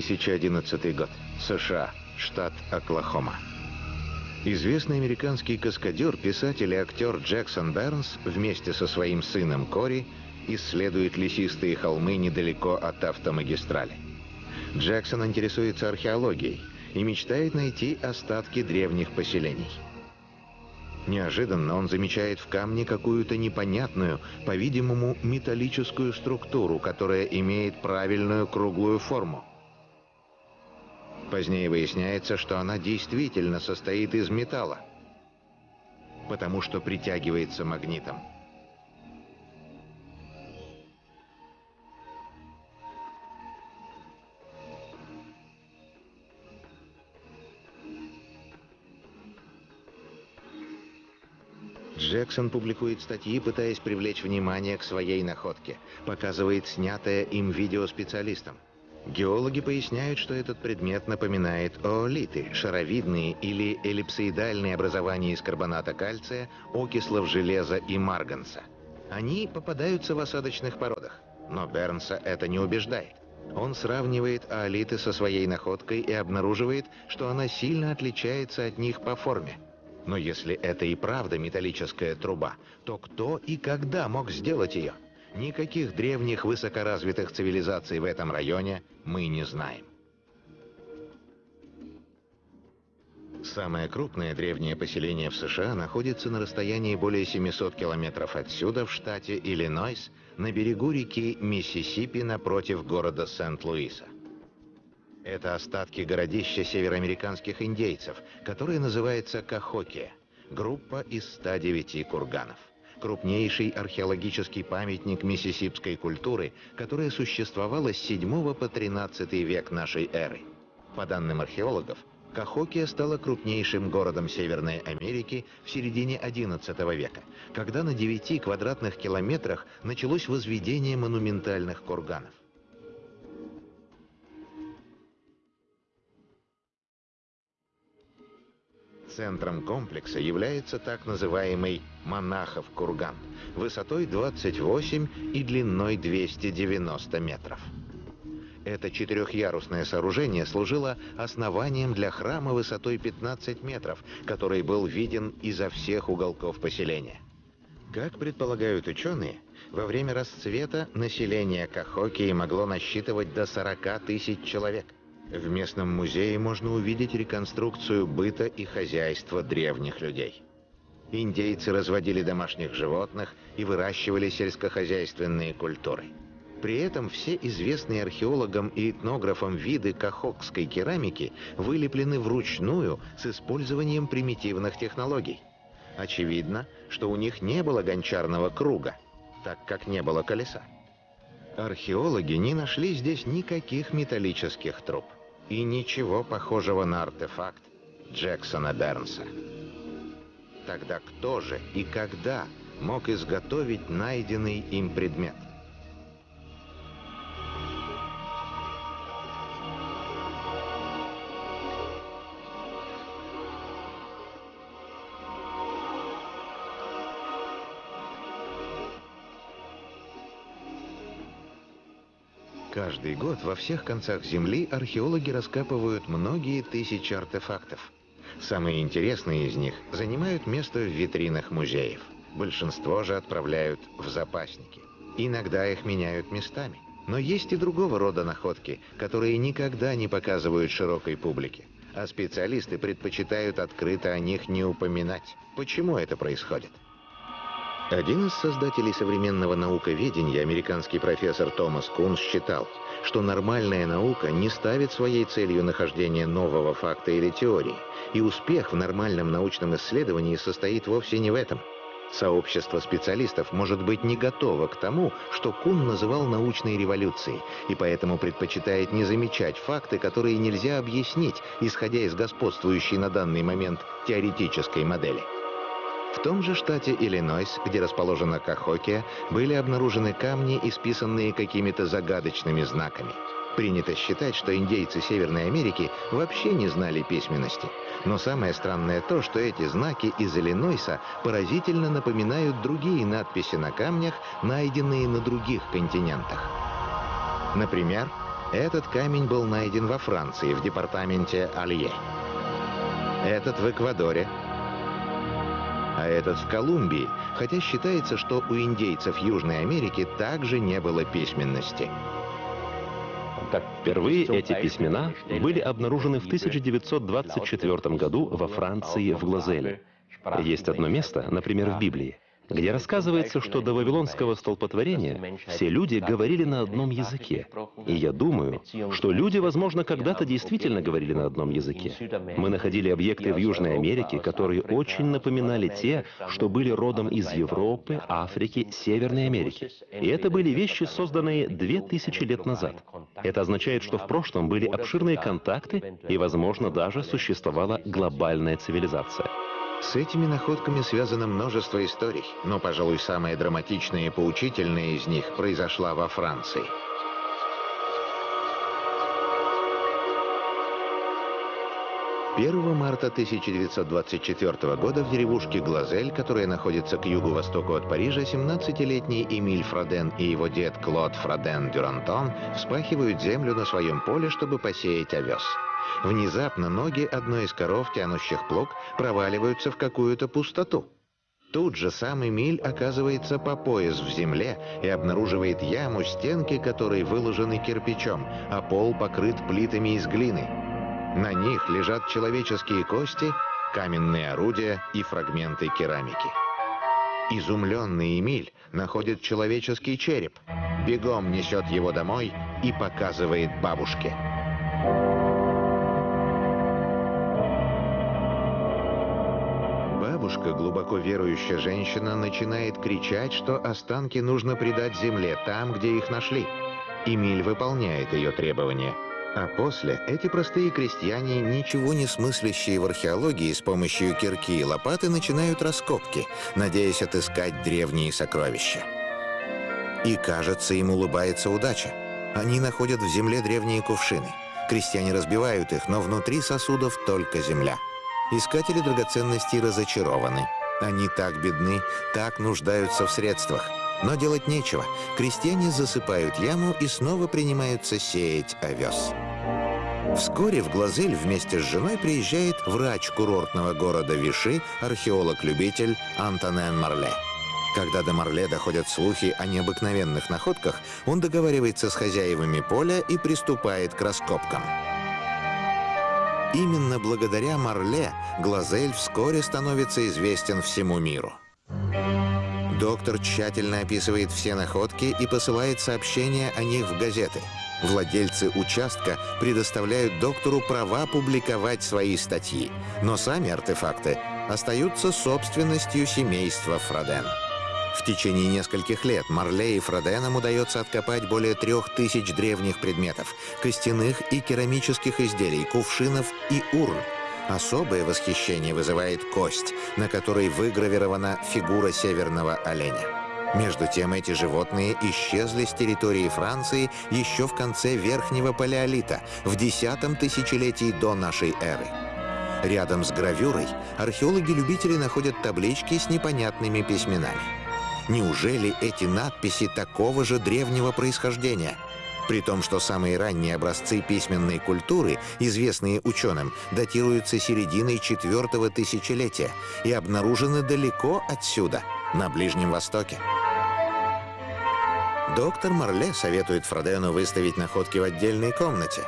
2011 год. США. Штат Оклахома. Известный американский каскадер, писатель и актер Джексон Бернс вместе со своим сыном Кори исследует лесистые холмы недалеко от автомагистрали. Джексон интересуется археологией и мечтает найти остатки древних поселений. Неожиданно он замечает в камне какую-то непонятную, по-видимому, металлическую структуру, которая имеет правильную круглую форму. Позднее выясняется, что она действительно состоит из металла, потому что притягивается магнитом. Джексон публикует статьи, пытаясь привлечь внимание к своей находке. Показывает снятое им видео специалистам. Геологи поясняют, что этот предмет напоминает оолиты, шаровидные или эллипсоидальные образования из карбоната кальция, окислов железа и марганца. Они попадаются в осадочных породах, но Бернса это не убеждает. Он сравнивает оолиты со своей находкой и обнаруживает, что она сильно отличается от них по форме. Но если это и правда металлическая труба, то кто и когда мог сделать ее? Никаких древних высокоразвитых цивилизаций в этом районе мы не знаем. Самое крупное древнее поселение в США находится на расстоянии более 700 километров отсюда, в штате Иллинойс, на берегу реки Миссисипи напротив города Сент-Луиса. Это остатки городища североамериканских индейцев, которое называется Кахокия, группа из 109 курганов крупнейший археологический памятник миссисипской культуры, которая существовала с 7 по 13 век нашей эры. По данным археологов, Кахокия стала крупнейшим городом Северной Америки в середине XI века, когда на 9 квадратных километрах началось возведение монументальных курганов. Центром комплекса является так называемый «Монахов курган» высотой 28 и длиной 290 метров. Это четырехъярусное сооружение служило основанием для храма высотой 15 метров, который был виден изо всех уголков поселения. Как предполагают ученые, во время расцвета население Кахокии могло насчитывать до 40 тысяч человек – в местном музее можно увидеть реконструкцию быта и хозяйства древних людей. Индейцы разводили домашних животных и выращивали сельскохозяйственные культуры. При этом все известные археологам и этнографам виды кахокской керамики вылеплены вручную с использованием примитивных технологий. Очевидно, что у них не было гончарного круга, так как не было колеса. Археологи не нашли здесь никаких металлических труб и ничего похожего на артефакт Джексона Бернса. Тогда кто же и когда мог изготовить найденный им предмет? Каждый год во всех концах Земли археологи раскапывают многие тысячи артефактов. Самые интересные из них занимают место в витринах музеев. Большинство же отправляют в запасники. Иногда их меняют местами. Но есть и другого рода находки, которые никогда не показывают широкой публике. А специалисты предпочитают открыто о них не упоминать. Почему это происходит? Один из создателей современного науковедения, американский профессор Томас Кун, считал, что нормальная наука не ставит своей целью нахождение нового факта или теории, и успех в нормальном научном исследовании состоит вовсе не в этом. Сообщество специалистов может быть не готово к тому, что Кун называл научной революцией, и поэтому предпочитает не замечать факты, которые нельзя объяснить, исходя из господствующей на данный момент теоретической модели. В том же штате Иллинойс, где расположена Кахокия, были обнаружены камни, исписанные какими-то загадочными знаками. Принято считать, что индейцы Северной Америки вообще не знали письменности. Но самое странное то, что эти знаки из Иллинойса поразительно напоминают другие надписи на камнях, найденные на других континентах. Например, Этот камень был найден во Франции, в департаменте Алье. Этот в Эквадоре, а этот в Колумбии, хотя считается, что у индейцев Южной Америки также не было письменности. Впервые эти письмена были обнаружены в 1924 году во Франции в Глазеле. Есть одно место, например, в Библии, где рассказывается, что до Вавилонского столпотворения все люди говорили на одном языке. И я думаю, что люди, возможно, когда-то действительно говорили на одном языке. Мы находили объекты в Южной Америке, которые очень напоминали те, что были родом из Европы, Африки, Северной Америки. И это были вещи, созданные две тысячи лет назад. Это означает, что в прошлом были обширные контакты и, возможно, даже существовала глобальная цивилизация. С этими находками связано множество историй, но, пожалуй, самая драматичная и поучительная из них произошла во Франции. Первого марта 1924 года в деревушке Глазель, которая находится к югу-востоку от Парижа, 17-летний Эмиль Фроден и его дед Клод Фроден Дюрантон вспахивают землю на своем поле, чтобы посеять овес. Внезапно ноги одной из коров, тянущих плуг, проваливаются в какую-то пустоту. Тут же сам Эмиль оказывается по пояс в земле и обнаруживает яму, стенки которой выложены кирпичом, а пол покрыт плитами из глины. На них лежат человеческие кости, каменные орудия и фрагменты керамики. Изумленный Эмиль находит человеческий череп, бегом несет его домой и показывает бабушке. Бабушка, глубоко верующая женщина, начинает кричать, что останки нужно предать земле, там, где их нашли. Эмиль выполняет ее требования. А после эти простые крестьяне, ничего не смыслящие в археологии, с помощью кирки и лопаты начинают раскопки, надеясь отыскать древние сокровища. И, кажется, им улыбается удача. Они находят в земле древние кувшины. Крестьяне разбивают их, но внутри сосудов только земля. Искатели драгоценностей разочарованы. Они так бедны, так нуждаются в средствах. Но делать нечего. Крестьяне засыпают яму и снова принимаются сеять овес. Вскоре в Глазель вместе с женой приезжает врач курортного города Виши, археолог-любитель Антонен Марле. Когда до Марле доходят слухи о необыкновенных находках, он договаривается с хозяевами поля и приступает к раскопкам. Именно благодаря Марле Глазель вскоре становится известен всему миру. Доктор тщательно описывает все находки и посылает сообщения о них в газеты. Владельцы участка предоставляют доктору права публиковать свои статьи, но сами артефакты остаются собственностью семейства Фроден. В течение нескольких лет Марле и Фроденам удается откопать более трех тысяч древних предметов, костяных и керамических изделий, кувшинов и урн. Особое восхищение вызывает кость, на которой выгравирована фигура северного оленя. Между тем, эти животные исчезли с территории Франции еще в конце Верхнего Палеолита, в десятом тысячелетии до нашей эры. Рядом с гравюрой археологи-любители находят таблички с непонятными письменами. Неужели эти надписи такого же древнего происхождения? При том, что самые ранние образцы письменной культуры, известные ученым, датируются серединой четвертого тысячелетия и обнаружены далеко отсюда, на Ближнем Востоке. Доктор Марле советует Фродену выставить находки в отдельной комнате.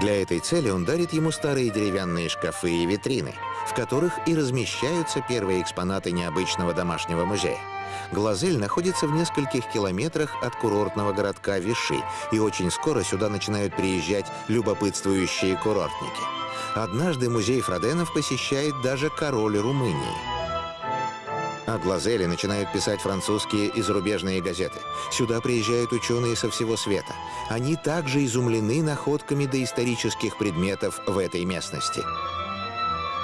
Для этой цели он дарит ему старые деревянные шкафы и витрины, в которых и размещаются первые экспонаты необычного домашнего музея. Глазель находится в нескольких километрах от курортного городка Виши, и очень скоро сюда начинают приезжать любопытствующие курортники. Однажды музей Фроденов посещает даже король Румынии. О Глазеле начинают писать французские и зарубежные газеты. Сюда приезжают ученые со всего света. Они также изумлены находками доисторических предметов в этой местности.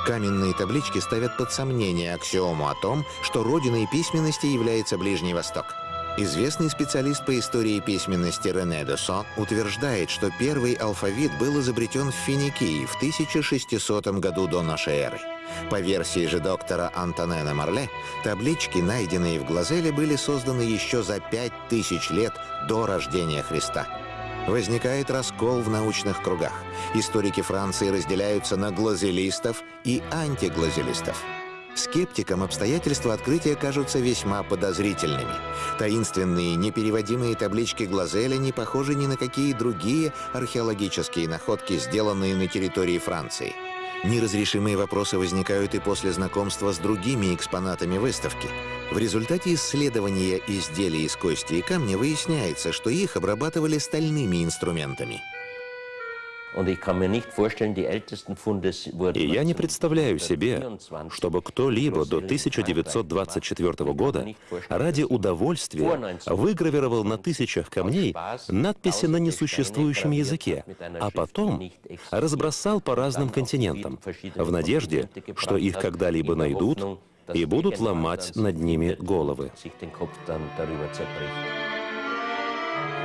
Каменные таблички ставят под сомнение аксиому о том, что родиной письменности является Ближний Восток. Известный специалист по истории письменности Рене де Со утверждает, что первый алфавит был изобретен в Финикии в 1600 году до нашей эры. По версии же доктора Антонена Марле, таблички, найденные в Глазеле, были созданы еще за 5000 лет до рождения Христа. Возникает раскол в научных кругах. Историки Франции разделяются на глазелистов и антиглазелистов. Скептикам обстоятельства открытия кажутся весьма подозрительными. Таинственные, непереводимые таблички Глазеля не похожи ни на какие другие археологические находки, сделанные на территории Франции. Неразрешимые вопросы возникают и после знакомства с другими экспонатами выставки. В результате исследования изделий из кости и камня выясняется, что их обрабатывали стальными инструментами. И я не представляю себе, чтобы кто-либо до 1924 года ради удовольствия выгравировал на тысячах камней надписи на несуществующем языке, а потом разбросал по разным континентам, в надежде, что их когда-либо найдут и будут ломать над ними головы.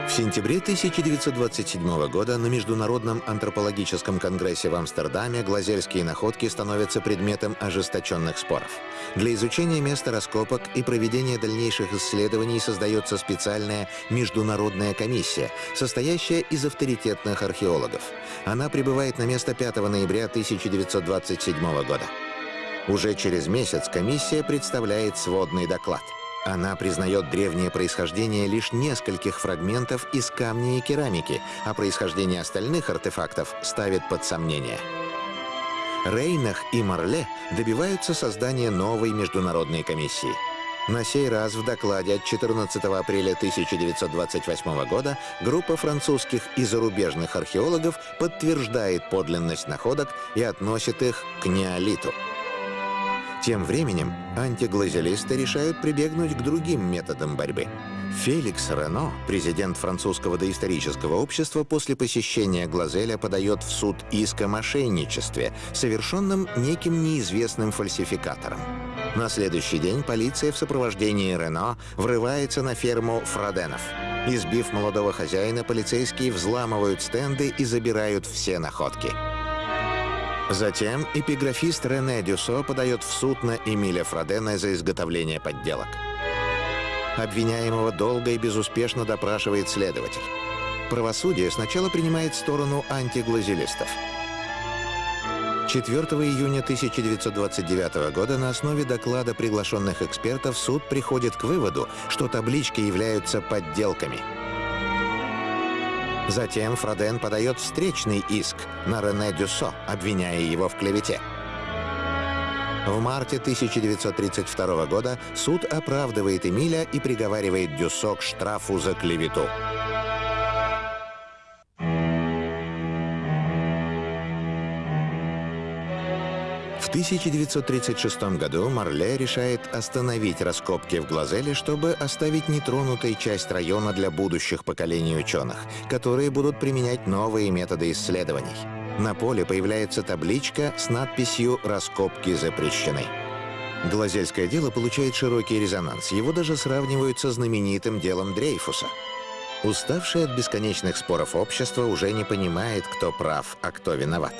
В сентябре 1927 года на Международном антропологическом конгрессе в Амстердаме глазельские находки становятся предметом ожесточенных споров. Для изучения места раскопок и проведения дальнейших исследований создается специальная международная комиссия, состоящая из авторитетных археологов. Она прибывает на место 5 ноября 1927 года. Уже через месяц комиссия представляет сводный доклад – она признает древнее происхождение лишь нескольких фрагментов из камня и керамики, а происхождение остальных артефактов ставит под сомнение. Рейнах и Марле добиваются создания новой международной комиссии. На сей раз в докладе от 14 апреля 1928 года группа французских и зарубежных археологов подтверждает подлинность находок и относит их к неолиту. Тем временем антиглазелисты решают прибегнуть к другим методам борьбы. Феликс Рено, президент французского доисторического общества, после посещения Глазеля подает в суд иск о мошенничестве, совершенном неким неизвестным фальсификатором. На следующий день полиция в сопровождении Рено врывается на ферму Фроденов. Избив молодого хозяина, полицейские взламывают стенды и забирают все находки. Затем эпиграфист Рене Дюсо подает в суд на Эмиля Фродена за изготовление подделок. Обвиняемого долго и безуспешно допрашивает следователь. Правосудие сначала принимает сторону антиглазелистов. 4 июня 1929 года на основе доклада приглашенных экспертов суд приходит к выводу, что таблички являются подделками – Затем Фроден подает встречный иск на Рене Дюссо, обвиняя его в клевете. В марте 1932 года суд оправдывает Эмиля и приговаривает Дюссо к штрафу за клевету. В 1936 году Марле решает остановить раскопки в Глазеле, чтобы оставить нетронутой часть района для будущих поколений ученых, которые будут применять новые методы исследований. На поле появляется табличка с надписью «Раскопки запрещены». Глазельское дело получает широкий резонанс. Его даже сравнивают со знаменитым делом Дрейфуса. Уставшее от бесконечных споров общество уже не понимает, кто прав, а кто виноват.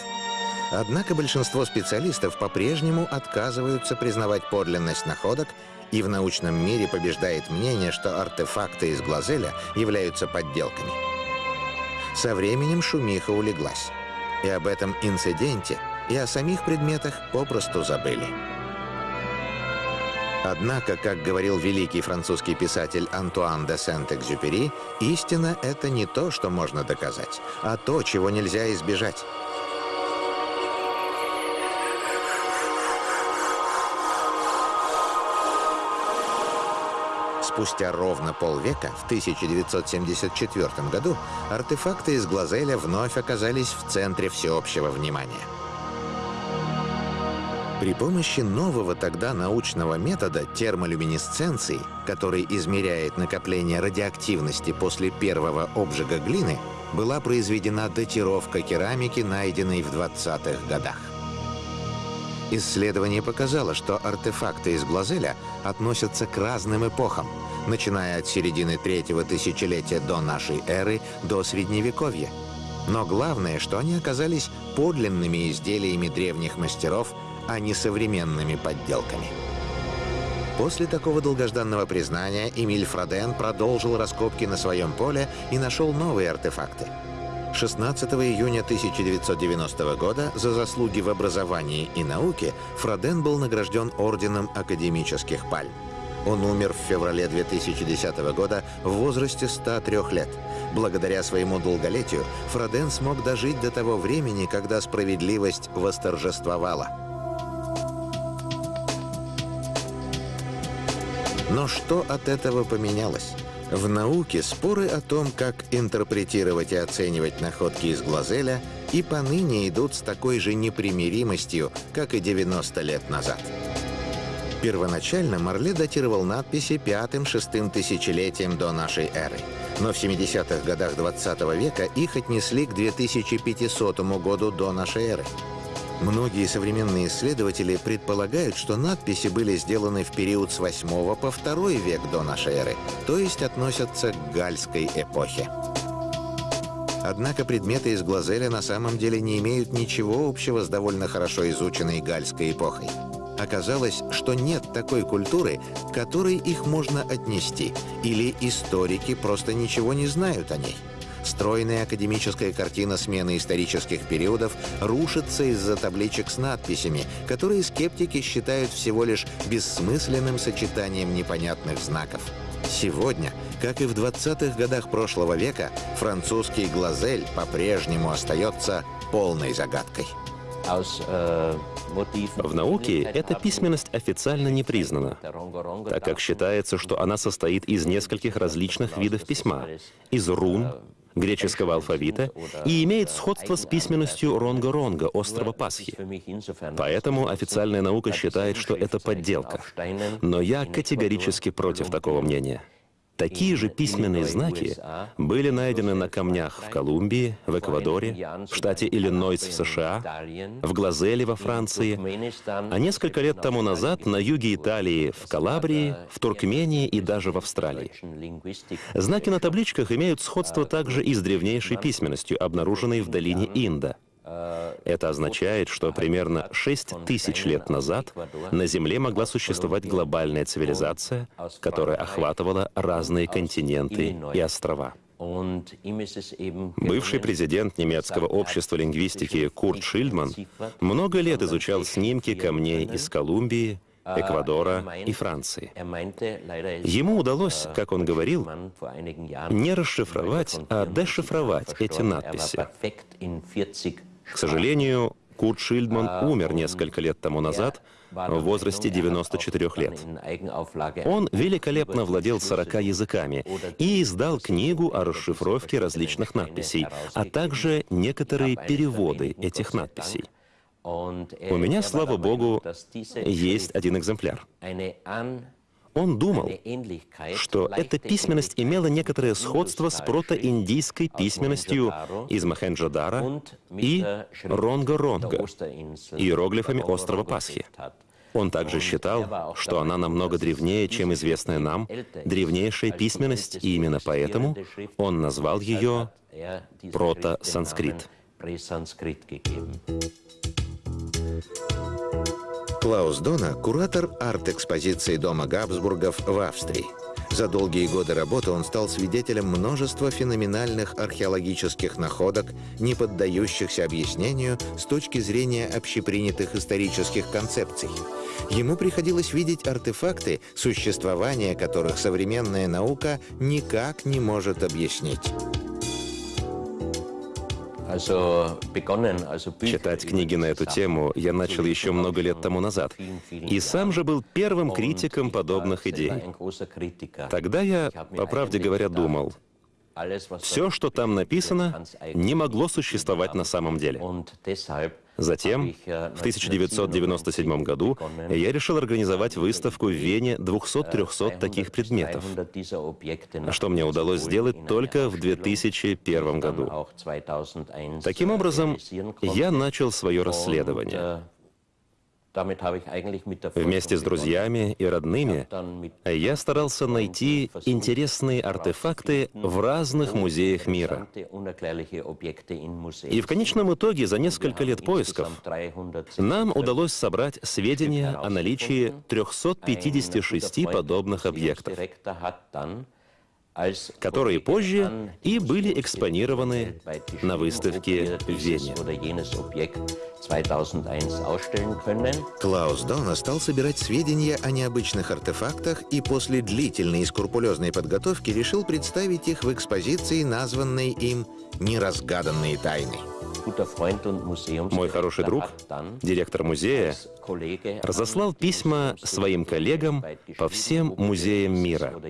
Однако большинство специалистов по-прежнему отказываются признавать подлинность находок, и в научном мире побеждает мнение, что артефакты из Глазеля являются подделками. Со временем шумиха улеглась. И об этом инциденте, и о самих предметах попросту забыли. Однако, как говорил великий французский писатель Антуан де Сент-Экзюпери, истина — это не то, что можно доказать, а то, чего нельзя избежать. Спустя ровно полвека, в 1974 году, артефакты из Глазеля вновь оказались в центре всеобщего внимания. При помощи нового тогда научного метода термолюминесценции, который измеряет накопление радиоактивности после первого обжига глины, была произведена датировка керамики, найденной в 20-х годах. Исследование показало, что артефакты из Глазеля относятся к разным эпохам, начиная от середины третьего тысячелетия до нашей эры до Средневековья. Но главное, что они оказались подлинными изделиями древних мастеров, а не современными подделками. После такого долгожданного признания Эмиль Фроден продолжил раскопки на своем поле и нашел новые артефакты. 16 июня 1990 года за заслуги в образовании и науке Фроден был награжден Орденом Академических Пальм. Он умер в феврале 2010 года в возрасте 103 лет. Благодаря своему долголетию Фроден смог дожить до того времени, когда справедливость восторжествовала. Но что от этого поменялось? В науке споры о том, как интерпретировать и оценивать находки из Глазеля, и поныне идут с такой же непримиримостью, как и 90 лет назад. Первоначально Марле датировал надписи пятым-шестым тысячелетием до нашей эры. Но в 70-х годах 20 века их отнесли к 2500 году до нашей эры. Многие современные исследователи предполагают, что надписи были сделаны в период с 8 по 2 век до нашей эры, то есть относятся к гальской эпохе. Однако предметы из Глазеля на самом деле не имеют ничего общего с довольно хорошо изученной гальской эпохой. Оказалось, что нет такой культуры, к которой их можно отнести, или историки просто ничего не знают о ней. Стройная академическая картина смены исторических периодов рушится из-за табличек с надписями, которые скептики считают всего лишь бессмысленным сочетанием непонятных знаков. Сегодня, как и в 20-х годах прошлого века, французский глазель по-прежнему остается полной загадкой. В науке эта письменность официально не признана, так как считается, что она состоит из нескольких различных видов письма, из рун, греческого алфавита и имеет сходство с письменностью Ронга-Ронга, острова Пасхи. Поэтому официальная наука считает, что это подделка. Но я категорически против такого мнения. Такие же письменные знаки были найдены на камнях в Колумбии, в Эквадоре, в штате Иллинойс в США, в Глазеле во Франции, а несколько лет тому назад на юге Италии, в Калабрии, в Туркмении и даже в Австралии. Знаки на табличках имеют сходство также и с древнейшей письменностью, обнаруженной в долине Инда. Это означает, что примерно 6 тысяч лет назад на Земле могла существовать глобальная цивилизация, которая охватывала разные континенты и острова. Бывший президент немецкого общества лингвистики Курт Шильдман много лет изучал снимки камней из Колумбии, Эквадора и Франции. Ему удалось, как он говорил, не расшифровать, а дешифровать эти надписи. К сожалению, Курт Шильдман умер несколько лет тому назад, в возрасте 94 лет. Он великолепно владел 40 языками и издал книгу о расшифровке различных надписей, а также некоторые переводы этих надписей. У меня, слава богу, есть один экземпляр. Он думал, что эта письменность имела некоторое сходство с протоиндийской письменностью из Махенджадара и Ронга-Ронга, иероглифами острова Пасхи. Он также считал, что она намного древнее, чем известная нам древнейшая письменность, и именно поэтому он назвал ее прото-санскрит. Клаус Дона – куратор арт-экспозиции Дома Габсбургов в Австрии. За долгие годы работы он стал свидетелем множества феноменальных археологических находок, не поддающихся объяснению с точки зрения общепринятых исторических концепций. Ему приходилось видеть артефакты, существование которых современная наука никак не может объяснить. Читать книги на эту тему я начал еще много лет тому назад, и сам же был первым критиком подобных идей. Тогда я, по правде говоря, думал, все, что там написано, не могло существовать на самом деле. Затем, в 1997 году, я решил организовать выставку в Вене 200-300 таких предметов, что мне удалось сделать только в 2001 году. Таким образом, я начал свое расследование. Вместе с друзьями и родными я старался найти интересные артефакты в разных музеях мира. И в конечном итоге за несколько лет поисков нам удалось собрать сведения о наличии 356 подобных объектов которые позже и были экспонированы на выставке в Вене. Клаус Дона стал собирать сведения о необычных артефактах и после длительной и скрупулезной подготовки решил представить их в экспозиции, названной им «Неразгаданные тайны». Мой хороший друг, директор музея, разослал письма своим коллегам по всем музеям мира.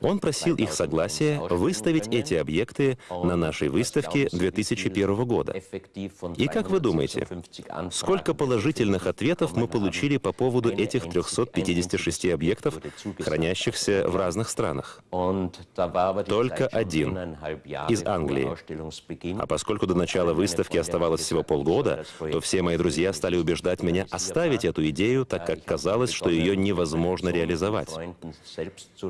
Он просил их согласия выставить эти объекты на нашей выставке 2001 года. И как вы думаете, сколько положительных ответов мы получили по поводу этих 356 объектов, хранящихся в разных странах? Только один из Англии. А поскольку до начала выставки оставалось всего полгода, то все мои друзья стали убеждать меня оставить эту идею, так как казалось, что ее невозможно реализовать.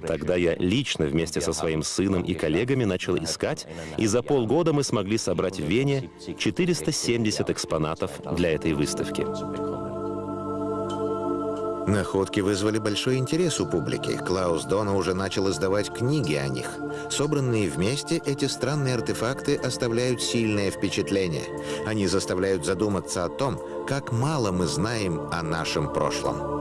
Тогда я лично вместе со своим сыном и коллегами начал искать, и за полгода мы смогли собрать в Вене 470 экспонатов для этой выставки. Находки вызвали большой интерес у публики. Клаус Дона уже начал издавать книги о них. Собранные вместе, эти странные артефакты оставляют сильное впечатление. Они заставляют задуматься о том, как мало мы знаем о нашем прошлом.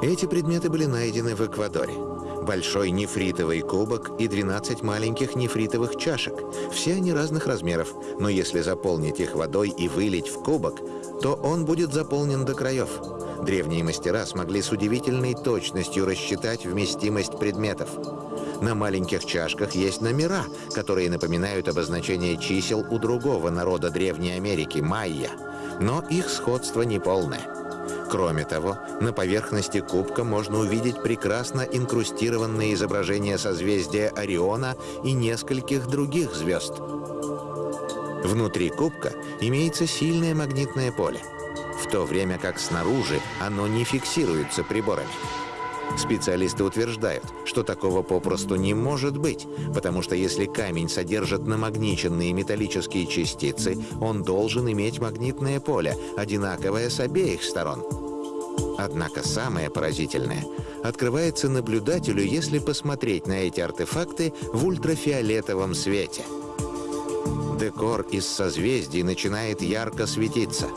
Эти предметы были найдены в Эквадоре. Большой нефритовый кубок и 12 маленьких нефритовых чашек. Все они разных размеров, но если заполнить их водой и вылить в кубок, то он будет заполнен до краев. Древние мастера смогли с удивительной точностью рассчитать вместимость предметов. На маленьких чашках есть номера, которые напоминают обозначение чисел у другого народа Древней Америки – майя. Но их сходство неполное. Кроме того, на поверхности кубка можно увидеть прекрасно инкрустированные изображения созвездия Ориона и нескольких других звезд. Внутри кубка имеется сильное магнитное поле, в то время как снаружи оно не фиксируется приборами. Специалисты утверждают, что такого попросту не может быть, потому что если камень содержит намагниченные металлические частицы, он должен иметь магнитное поле, одинаковое с обеих сторон. Однако самое поразительное открывается наблюдателю, если посмотреть на эти артефакты в ультрафиолетовом свете – Декор из созвездий начинает ярко светиться.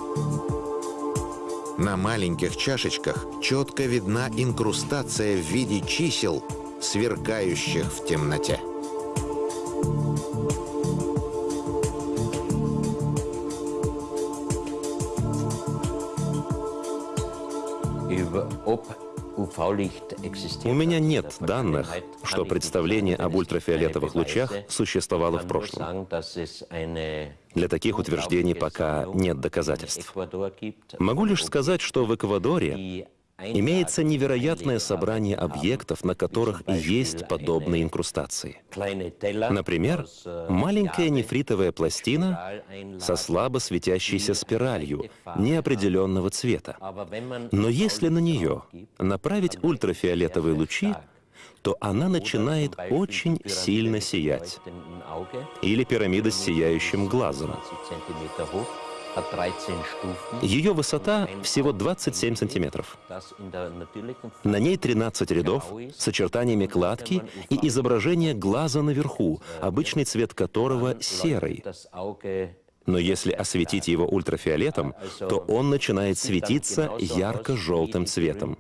На маленьких чашечках четко видна инкрустация в виде чисел, сверкающих в темноте. У меня нет данных, что представление об ультрафиолетовых лучах существовало в прошлом. Для таких утверждений пока нет доказательств. Могу лишь сказать, что в Эквадоре Имеется невероятное собрание объектов, на которых есть подобные инкрустации. Например, маленькая нефритовая пластина со слабо светящейся спиралью неопределенного цвета. Но если на нее направить ультрафиолетовые лучи, то она начинает очень сильно сиять. Или пирамида с сияющим глазом. Ее высота всего 27 сантиметров. На ней 13 рядов с очертаниями кладки и изображение глаза наверху, обычный цвет которого серый. Но если осветить его ультрафиолетом, то он начинает светиться ярко-желтым цветом.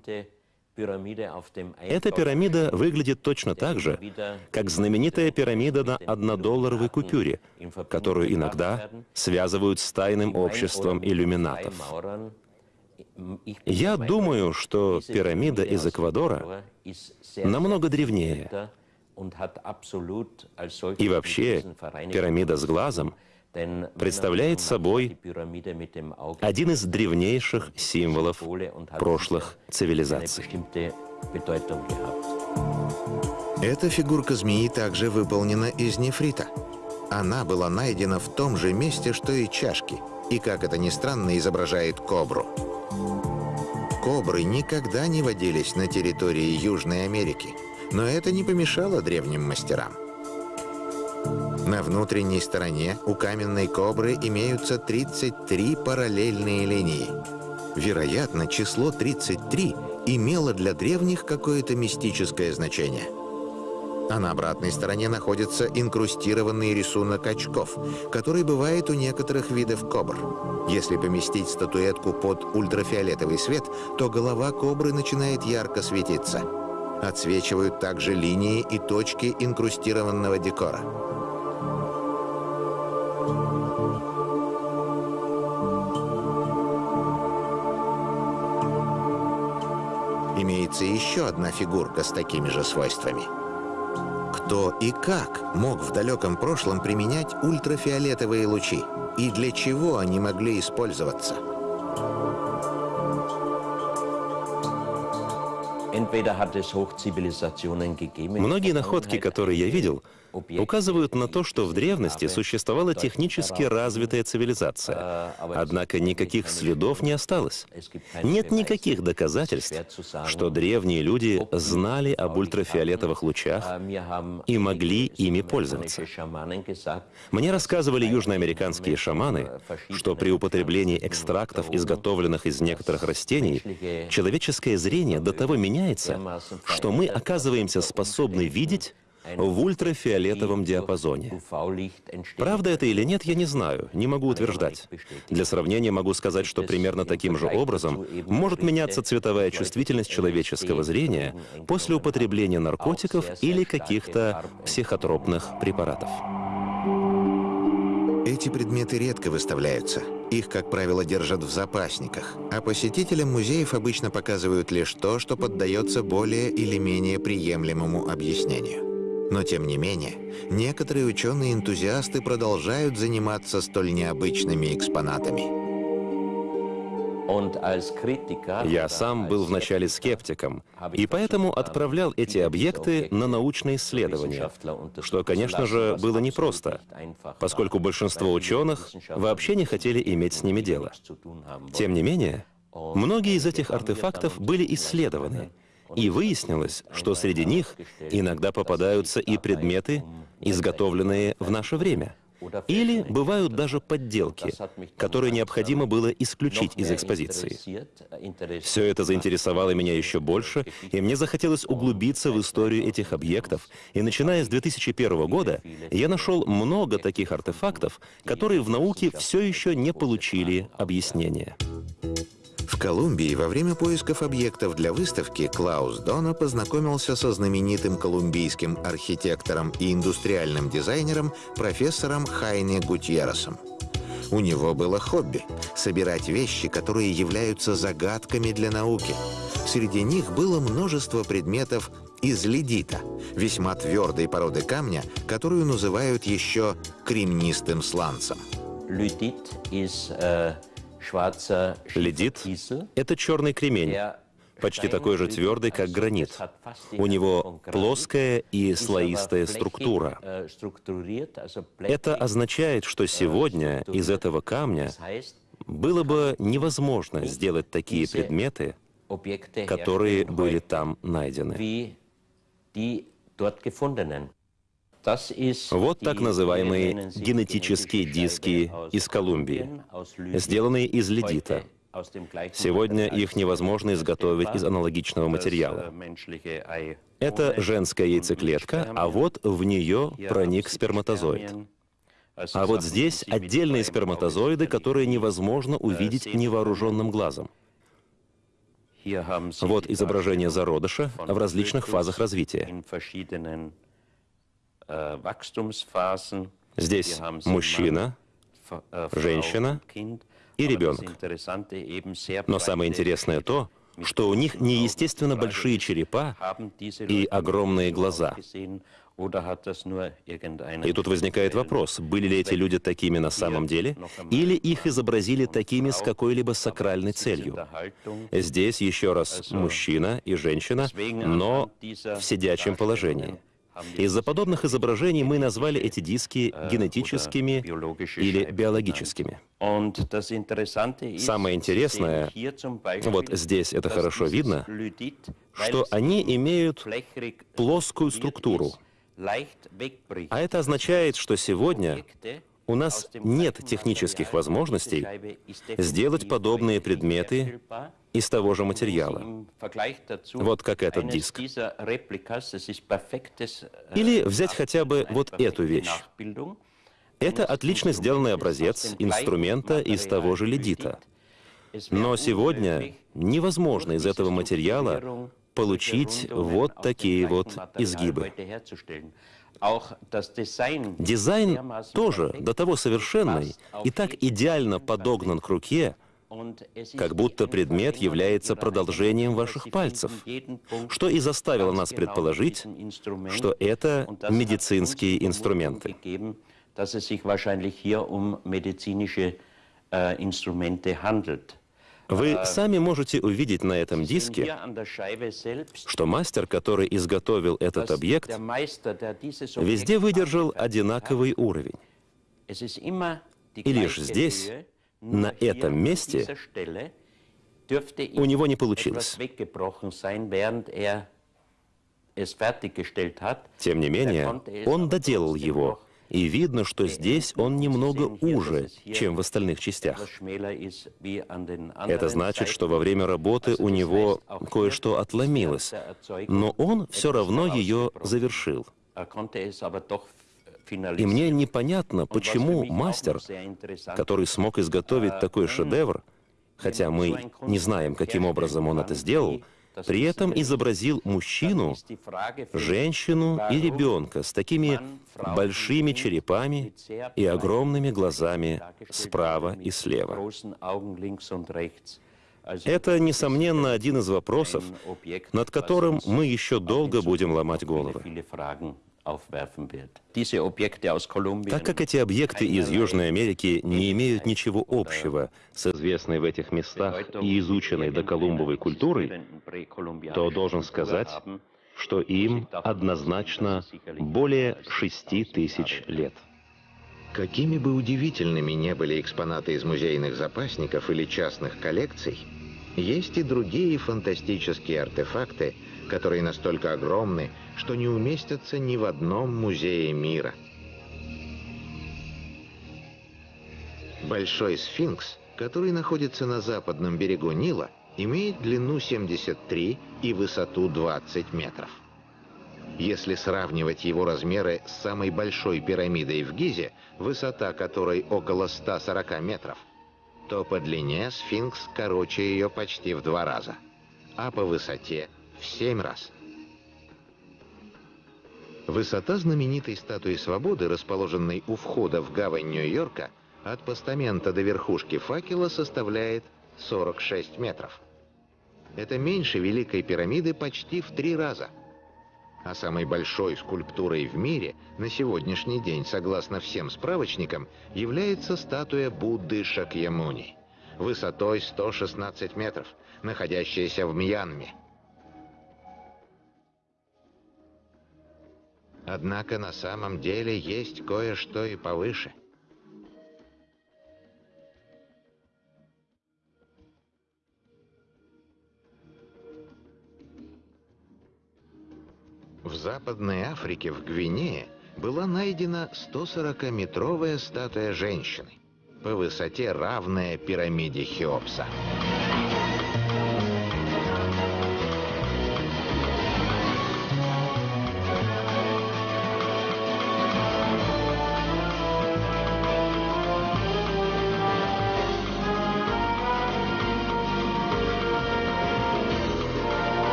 Эта пирамида выглядит точно так же, как знаменитая пирамида на однодолларовой купюре, которую иногда связывают с тайным обществом иллюминатов. Я думаю, что пирамида из Эквадора намного древнее. И вообще, пирамида с глазом — представляет собой один из древнейших символов прошлых цивилизаций. Эта фигурка змеи также выполнена из нефрита. Она была найдена в том же месте, что и чашки, и, как это ни странно, изображает кобру. Кобры никогда не водились на территории Южной Америки, но это не помешало древним мастерам. На внутренней стороне у каменной кобры имеются 33 параллельные линии. Вероятно, число 33 имело для древних какое-то мистическое значение – а на обратной стороне находится инкрустированный рисунок очков, который бывает у некоторых видов кобр. Если поместить статуэтку под ультрафиолетовый свет, то голова кобры начинает ярко светиться. Отсвечивают также линии и точки инкрустированного декора. Имеется еще одна фигурка с такими же свойствами – кто и как мог в далеком прошлом применять ультрафиолетовые лучи? И для чего они могли использоваться? Многие находки, которые я видел, указывают на то, что в древности существовала технически развитая цивилизация. Однако никаких следов не осталось. Нет никаких доказательств, что древние люди знали об ультрафиолетовых лучах и могли ими пользоваться. Мне рассказывали южноамериканские шаманы, что при употреблении экстрактов, изготовленных из некоторых растений, человеческое зрение до того меняется, что мы оказываемся способны видеть в ультрафиолетовом диапазоне. Правда это или нет, я не знаю, не могу утверждать. Для сравнения могу сказать, что примерно таким же образом может меняться цветовая чувствительность человеческого зрения после употребления наркотиков или каких-то психотропных препаратов. Эти предметы редко выставляются. Их, как правило, держат в запасниках, а посетителям музеев обычно показывают лишь то, что поддается более или менее приемлемому объяснению. Но тем не менее, некоторые ученые-энтузиасты продолжают заниматься столь необычными экспонатами. Я сам был вначале скептиком, и поэтому отправлял эти объекты на научные исследования, что, конечно же, было непросто, поскольку большинство ученых вообще не хотели иметь с ними дело. Тем не менее, многие из этих артефактов были исследованы, и выяснилось, что среди них иногда попадаются и предметы, изготовленные в наше время. Или бывают даже подделки, которые необходимо было исключить из экспозиции. Все это заинтересовало меня еще больше, и мне захотелось углубиться в историю этих объектов, и начиная с 2001 года я нашел много таких артефактов, которые в науке все еще не получили объяснения. В Колумбии во время поисков объектов для выставки Клаус Дона познакомился со знаменитым колумбийским архитектором и индустриальным дизайнером профессором Хайне Гутьерресом. У него было хобби — собирать вещи, которые являются загадками для науки. Среди них было множество предметов из ледита, весьма твердой породы камня, которую называют еще кремнистым сланцем. Ледит uh Ледит — это черный кремень, почти такой же твердый, как гранит. У него плоская и слоистая структура. Это означает, что сегодня из этого камня было бы невозможно сделать такие предметы, которые были там найдены. Вот так называемые генетические диски из Колумбии, сделанные из ледита. Сегодня их невозможно изготовить из аналогичного материала. Это женская яйцеклетка, а вот в нее проник сперматозоид. А вот здесь отдельные сперматозоиды, которые невозможно увидеть невооруженным глазом. Вот изображение зародыша в различных фазах развития. Э, Здесь мужчина, э, женщина и ребенок. Но самое интересное то, что у них неестественно большие черепа и огромные глаза. И тут возникает вопрос, были ли эти люди такими на самом деле, или их изобразили такими с какой-либо сакральной целью. Здесь еще раз мужчина и женщина, но в сидячем положении. Из-за подобных изображений мы назвали эти диски генетическими или биологическими. Самое интересное, вот здесь это хорошо видно, что они имеют плоскую структуру. А это означает, что сегодня у нас нет технических возможностей сделать подобные предметы из того же материала. Вот как этот диск. Или взять хотя бы вот эту вещь. Это отлично сделанный образец инструмента из того же ледита. Но сегодня невозможно из этого материала получить вот такие вот изгибы. Дизайн тоже до того совершенный и так идеально подогнан к руке, как будто предмет является продолжением ваших пальцев, что и заставило нас предположить, что это медицинские инструменты. Вы сами можете увидеть на этом диске, что мастер, который изготовил этот объект, везде выдержал одинаковый уровень. И лишь здесь, на этом месте, у него не получилось. Тем не менее, он доделал его, и видно, что здесь он немного уже, чем в остальных частях. Это значит, что во время работы у него кое-что отломилось, но он все равно ее завершил. И мне непонятно, почему мастер, который смог изготовить такой шедевр, хотя мы не знаем, каким образом он это сделал, при этом изобразил мужчину, женщину и ребенка с такими большими черепами и огромными глазами справа и слева. Это, несомненно, один из вопросов, над которым мы еще долго будем ломать головы. Так как эти объекты из Южной Америки не имеют ничего общего с известной в этих местах и изученной до Колумбовой культурой, то должен сказать, что им однозначно более шести тысяч лет. Какими бы удивительными не были экспонаты из музейных запасников или частных коллекций, есть и другие фантастические артефакты, которые настолько огромны, что не уместятся ни в одном музее мира. Большой сфинкс, который находится на западном берегу Нила, имеет длину 73 и высоту 20 метров. Если сравнивать его размеры с самой большой пирамидой в Гизе, высота которой около 140 метров, то по длине сфинкс короче ее почти в два раза, а по высоте в семь раз. Высота знаменитой статуи свободы, расположенной у входа в гавань Нью-Йорка, от постамента до верхушки факела составляет 46 метров. Это меньше Великой пирамиды почти в три раза. А самой большой скульптурой в мире на сегодняшний день, согласно всем справочникам, является статуя Будды Шакьямуни, высотой 116 метров, находящаяся в Мьянме. Однако на самом деле есть кое-что и повыше. В Западной Африке, в Гвинее, была найдена 140-метровая статуя женщины, по высоте равная пирамиде Хеопса.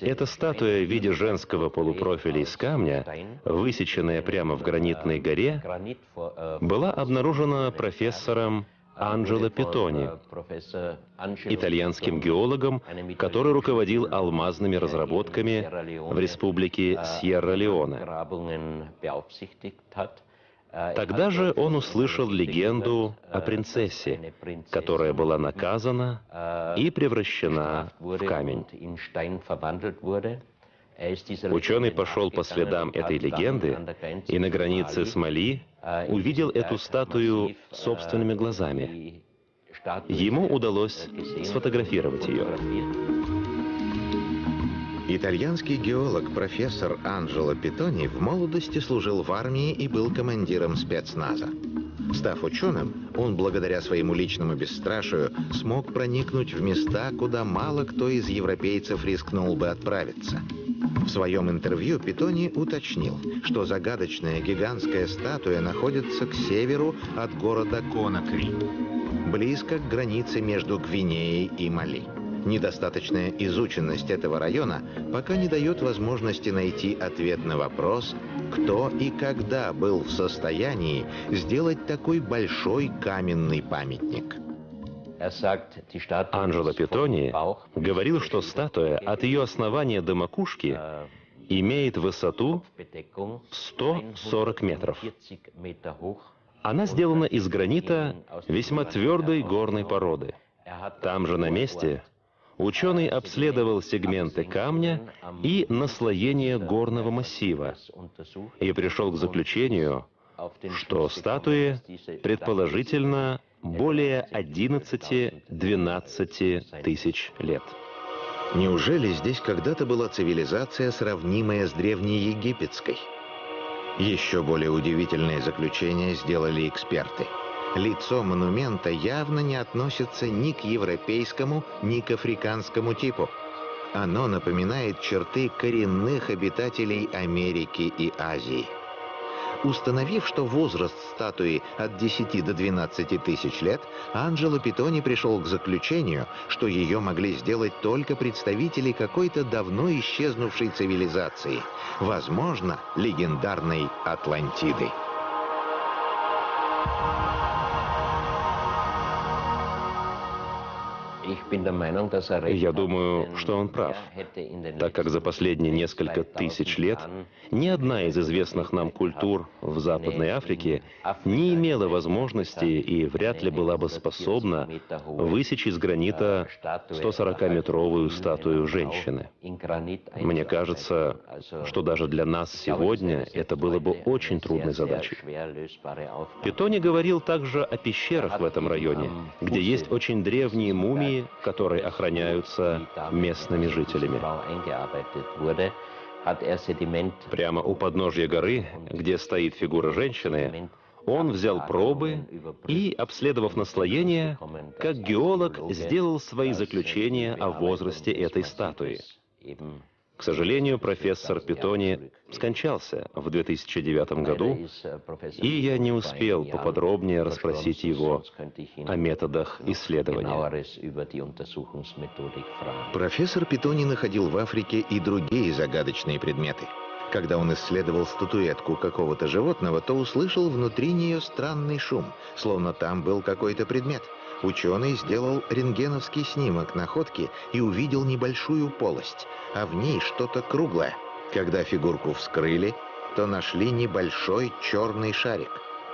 Эта статуя в виде женского полупрофиля из камня, высеченная прямо в гранитной горе, была обнаружена профессором Анджело Питони, итальянским геологом, который руководил алмазными разработками в республике Сьерра-Леоне. Тогда же он услышал легенду о принцессе, которая была наказана и превращена в камень. Ученый пошел по следам этой легенды и на границе с Мали увидел эту статую собственными глазами. Ему удалось сфотографировать ее. Итальянский геолог профессор Анджело Питони в молодости служил в армии и был командиром спецназа. Став ученым, он благодаря своему личному бесстрашию смог проникнуть в места, куда мало кто из европейцев рискнул бы отправиться. В своем интервью Питони уточнил, что загадочная гигантская статуя находится к северу от города Конакри, близко к границе между Гвинеей и Мали. Недостаточная изученность этого района пока не дает возможности найти ответ на вопрос, кто и когда был в состоянии сделать такой большой каменный памятник. Анджело Питони говорил, что статуя от ее основания до макушки имеет высоту 140 метров. Она сделана из гранита весьма твердой горной породы. Там же на месте Ученый обследовал сегменты камня и наслоение горного массива и пришел к заключению, что статуи предположительно более 11-12 тысяч лет. Неужели здесь когда-то была цивилизация, сравнимая с древнеегипетской? Еще более удивительное заключение сделали эксперты – Лицо монумента явно не относится ни к европейскому, ни к африканскому типу. Оно напоминает черты коренных обитателей Америки и Азии. Установив, что возраст статуи от 10 до 12 тысяч лет, Анджело Питони пришел к заключению, что ее могли сделать только представители какой-то давно исчезнувшей цивилизации, возможно, легендарной Атлантиды. Я думаю, что он прав, так как за последние несколько тысяч лет ни одна из известных нам культур в Западной Африке не имела возможности и вряд ли была бы способна высечь из гранита 140-метровую статую женщины. Мне кажется, что даже для нас сегодня это было бы очень трудной задачей. Питони говорил также о пещерах в этом районе, где есть очень древние мумии, которые охраняются местными жителями. Прямо у подножья горы, где стоит фигура женщины, он взял пробы и, обследовав наслоение, как геолог сделал свои заключения о возрасте этой статуи. К сожалению, профессор Питони скончался в 2009 году, и я не успел поподробнее расспросить его о методах исследования. Профессор Питони находил в Африке и другие загадочные предметы. Когда он исследовал статуэтку какого-то животного, то услышал внутри нее странный шум, словно там был какой-то предмет – Ученый сделал рентгеновский снимок находки и увидел небольшую полость, а в ней что-то круглое. Когда фигурку вскрыли, то нашли небольшой черный шарик.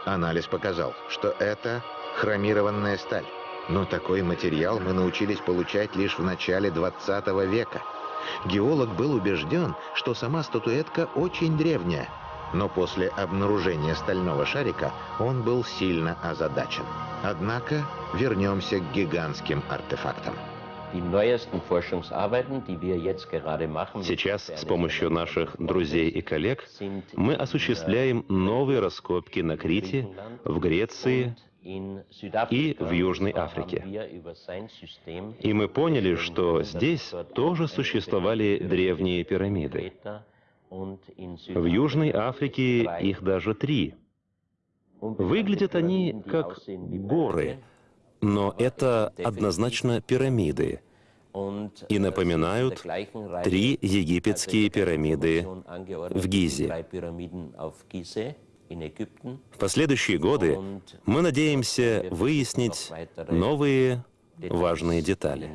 Анализ показал, что это хромированная сталь. Но такой материал мы научились получать лишь в начале 20 века. Геолог был убежден, что сама статуэтка очень древняя, но после обнаружения стального шарика он был сильно озадачен. Однако вернемся к гигантским артефактам. Сейчас с помощью наших друзей и коллег мы осуществляем новые раскопки на Крите, в Греции и в Южной Африке. И мы поняли, что здесь тоже существовали древние пирамиды. В Южной Африке их даже три. Выглядят они как горы, но это однозначно пирамиды и напоминают три египетские пирамиды в Гизе. В последующие годы мы надеемся выяснить новые важные детали.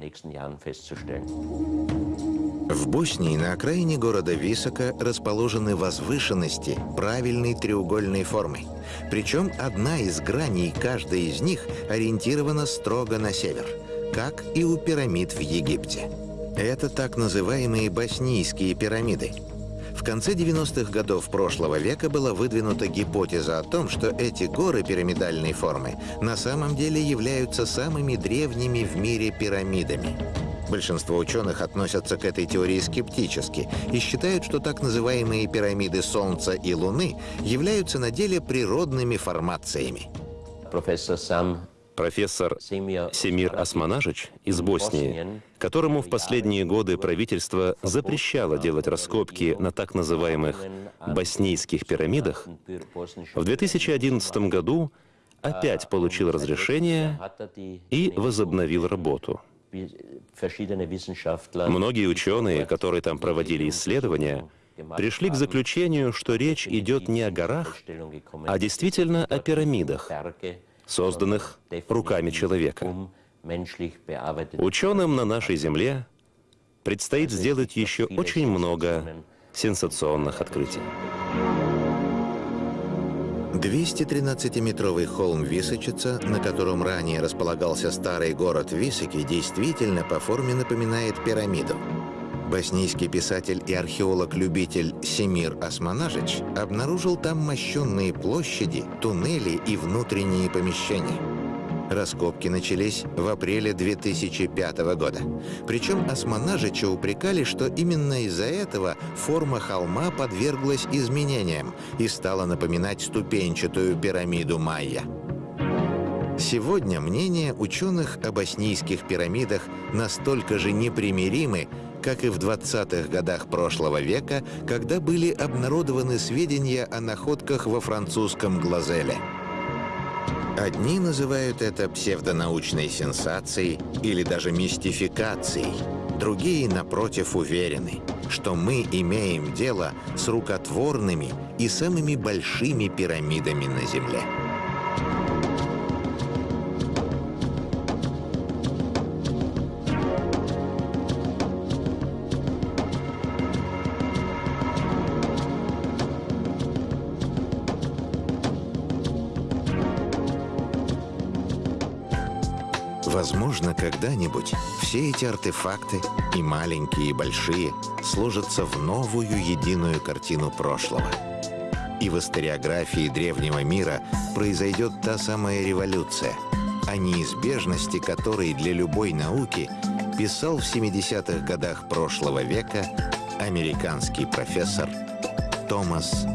В Боснии на окраине города Висока расположены возвышенности правильной треугольной формы. Причем одна из граней каждой из них ориентирована строго на север, как и у пирамид в Египте. Это так называемые боснийские пирамиды. В конце 90-х годов прошлого века была выдвинута гипотеза о том, что эти горы пирамидальной формы на самом деле являются самыми древними в мире пирамидами. Большинство ученых относятся к этой теории скептически и считают, что так называемые пирамиды Солнца и Луны являются на деле природными формациями. Профессор Сам профессор Семир Османажич из Боснии, которому в последние годы правительство запрещало делать раскопки на так называемых боснийских пирамидах, в 2011 году опять получил разрешение и возобновил работу. Многие ученые, которые там проводили исследования, пришли к заключению, что речь идет не о горах, а действительно о пирамидах, созданных руками человека. Ученым на нашей Земле предстоит сделать еще очень много сенсационных открытий. 213-метровый холм Височица, на котором ранее располагался старый город Високи, действительно по форме напоминает пирамиду. Боснийский писатель и археолог-любитель Семир Османажич обнаружил там мощенные площади, туннели и внутренние помещения. Раскопки начались в апреле 2005 года. Причем Османажича упрекали, что именно из-за этого форма холма подверглась изменениям и стала напоминать ступенчатую пирамиду майя. Сегодня мнения ученых о боснийских пирамидах настолько же непримиримы, как и в 20-х годах прошлого века, когда были обнародованы сведения о находках во французском Глазеле. Одни называют это псевдонаучной сенсацией или даже мистификацией, другие, напротив, уверены, что мы имеем дело с рукотворными и самыми большими пирамидами на Земле. Возможно, когда-нибудь все эти артефакты, и маленькие, и большие, сложатся в новую единую картину прошлого. И в историографии древнего мира произойдет та самая революция, о неизбежности которой для любой науки писал в 70-х годах прошлого века американский профессор Томас.